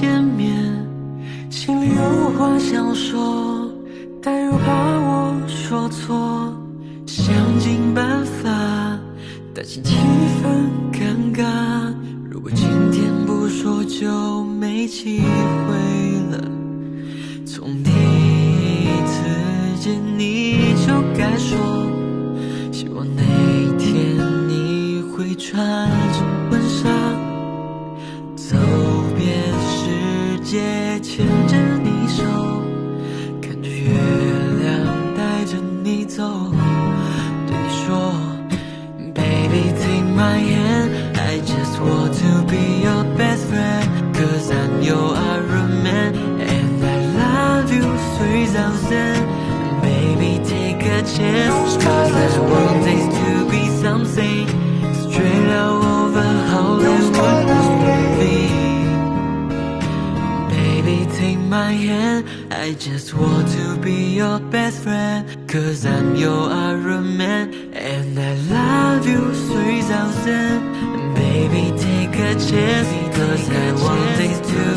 见面，心里有话想说，但又怕说错，想尽办法，担心气氛尴尬。如果今天不说，就没机会了。从第一次见你就该说，希望那一天你会穿着婚纱，走遍世界，牵着，thousand. Baby take a chance, cause I want this to be something straight out of a Hollywood movie. Baby, take my hand. I just want to be your best friend. Cause I'm your Iron Man. And I love you 3000. Baby, take a chance. Cause I want this to